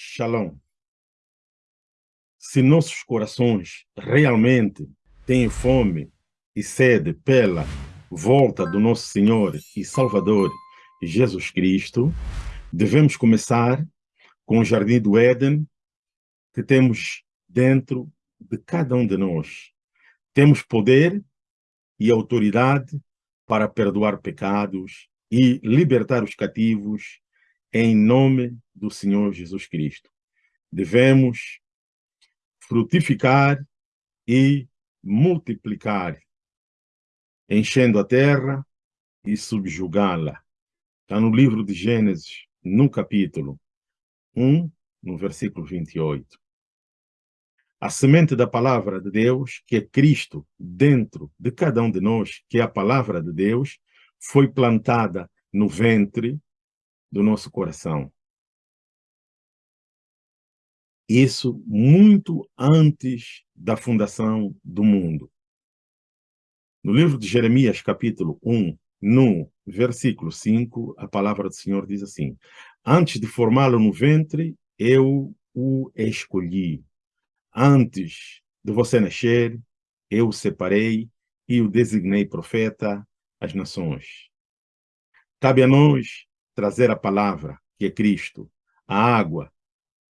Shalom. Se nossos corações realmente têm fome e sede pela volta do nosso Senhor e Salvador Jesus Cristo, devemos começar com o Jardim do Éden que temos dentro de cada um de nós. Temos poder e autoridade para perdoar pecados e libertar os cativos em nome do Senhor Jesus Cristo. Devemos frutificar e multiplicar, enchendo a terra e subjugá-la. Está no livro de Gênesis, no capítulo 1, no versículo 28. A semente da palavra de Deus, que é Cristo, dentro de cada um de nós, que é a palavra de Deus, foi plantada no ventre do nosso coração. Isso muito antes da fundação do mundo. No livro de Jeremias, capítulo 1, no versículo 5, a palavra do Senhor diz assim, Antes de formá-lo no ventre, eu o escolhi. Antes de você nascer, eu o separei e o designei profeta às nações. Cabe a nós trazer a palavra, que é Cristo, a água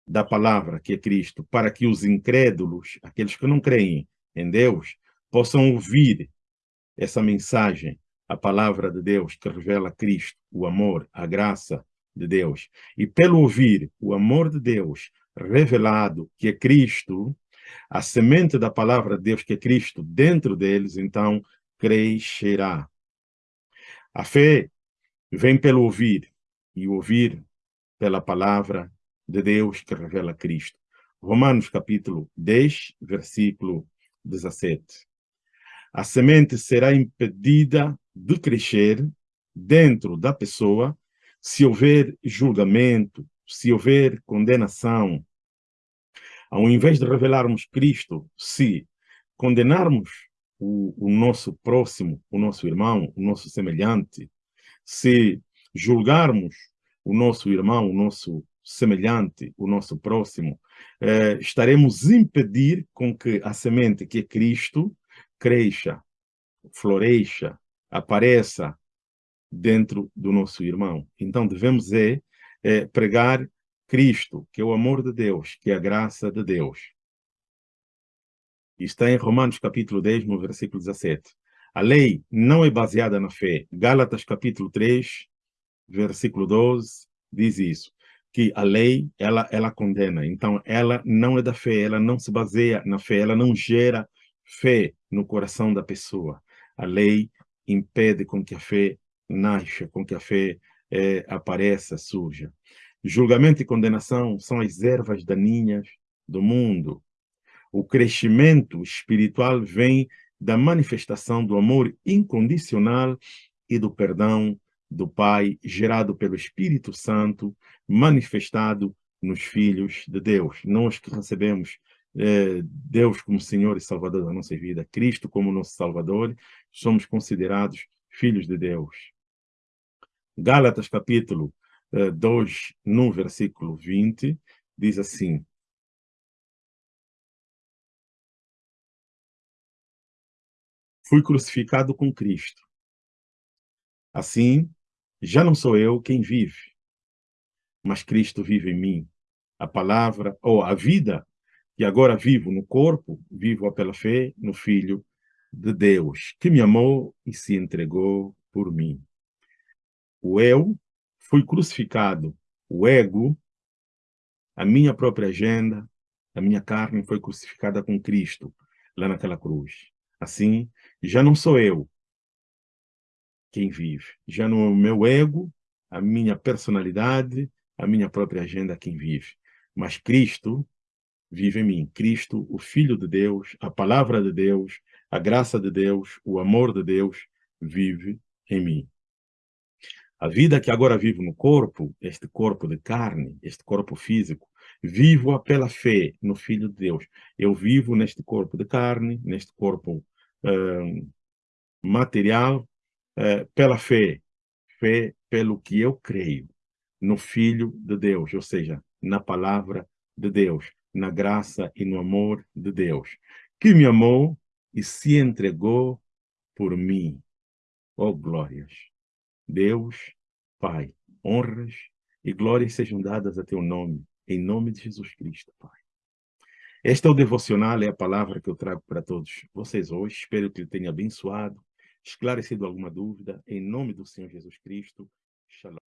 da palavra, que é Cristo, para que os incrédulos, aqueles que não creem em Deus, possam ouvir essa mensagem, a palavra de Deus que revela Cristo, o amor, a graça de Deus. E pelo ouvir o amor de Deus revelado, que é Cristo, a semente da palavra de Deus, que é Cristo, dentro deles, então, crescerá. A fé vem pelo ouvir, e ouvir pela palavra de Deus que revela Cristo. Romanos capítulo 10, versículo 17. A semente será impedida de crescer dentro da pessoa se houver julgamento, se houver condenação. Ao invés de revelarmos Cristo, se condenarmos o, o nosso próximo, o nosso irmão, o nosso semelhante, se julgarmos o nosso irmão, o nosso semelhante, o nosso próximo, eh, estaremos impedir com que a semente que é Cristo cresça, floresça, apareça dentro do nosso irmão. Então devemos é, é pregar Cristo, que é o amor de Deus, que é a graça de Deus. Está em Romanos capítulo 10, no versículo 17. A lei não é baseada na fé. Gálatas capítulo 3, versículo 12, diz isso, que a lei, ela, ela condena. Então, ela não é da fé, ela não se baseia na fé, ela não gera fé no coração da pessoa. A lei impede com que a fé nasça, com que a fé é, apareça, surja. Julgamento e condenação são as ervas daninhas do mundo. O crescimento espiritual vem da manifestação do amor incondicional e do perdão do Pai, gerado pelo Espírito Santo, manifestado nos filhos de Deus. Nós que recebemos eh, Deus como Senhor e Salvador da nossa vida, Cristo como nosso Salvador, somos considerados filhos de Deus. Gálatas capítulo eh, 2, no versículo 20, diz assim, Fui crucificado com Cristo. Assim, já não sou eu quem vive, mas Cristo vive em mim. A palavra, ou a vida que agora vivo no corpo, vivo pela fé no Filho de Deus, que me amou e se entregou por mim. O eu foi crucificado, o ego, a minha própria agenda, a minha carne foi crucificada com Cristo, lá naquela cruz. Assim, já não sou eu, quem vive. Já no meu ego, a minha personalidade, a minha própria agenda quem vive. Mas Cristo vive em mim. Cristo, o Filho de Deus, a palavra de Deus, a graça de Deus, o amor de Deus, vive em mim. A vida que agora vivo no corpo, este corpo de carne, este corpo físico, vivo pela fé no Filho de Deus. Eu vivo neste corpo de carne, neste corpo uh, material, é, pela fé, fé pelo que eu creio no Filho de Deus, ou seja, na palavra de Deus, na graça e no amor de Deus, que me amou e se entregou por mim. Oh, glórias! Deus, Pai, honras e glórias sejam dadas a teu nome, em nome de Jesus Cristo, Pai. Este é o devocional, é a palavra que eu trago para todos vocês hoje. Espero que ele tenha abençoado, esclarecido alguma dúvida. Em nome do Senhor Jesus Cristo. Shalom.